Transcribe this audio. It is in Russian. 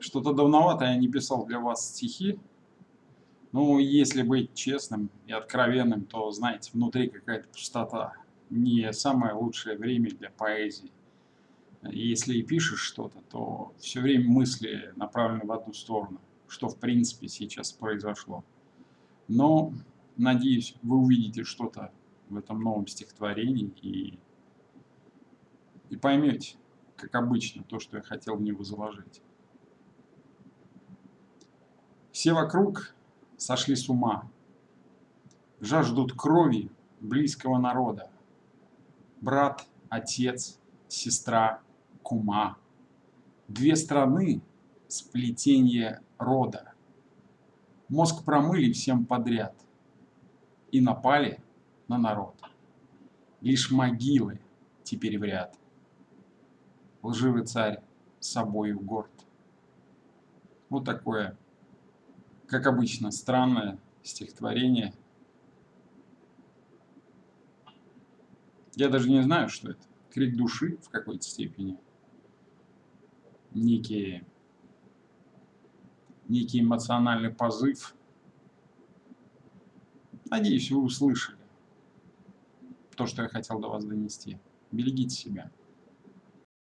Что-то давновато я не писал для вас стихи. Ну, если быть честным и откровенным, то, знаете, внутри какая-то пустота. Не самое лучшее время для поэзии. Если и пишешь что-то, то все время мысли направлены в одну сторону, что в принципе сейчас произошло. Но, надеюсь, вы увидите что-то в этом новом стихотворении и, и поймете, как обычно, то, что я хотел в него заложить. Все вокруг сошли с ума, жаждут крови близкого народа. Брат, отец, сестра, кума. Две страны – сплетение рода. Мозг промыли всем подряд и напали на народ. Лишь могилы теперь в ряд. Лживый царь собою горд. Вот такое как обычно, странное стихотворение. Я даже не знаю, что это. Крик души в какой-то степени. Некий, некий эмоциональный позыв. Надеюсь, вы услышали то, что я хотел до вас донести. Берегите себя.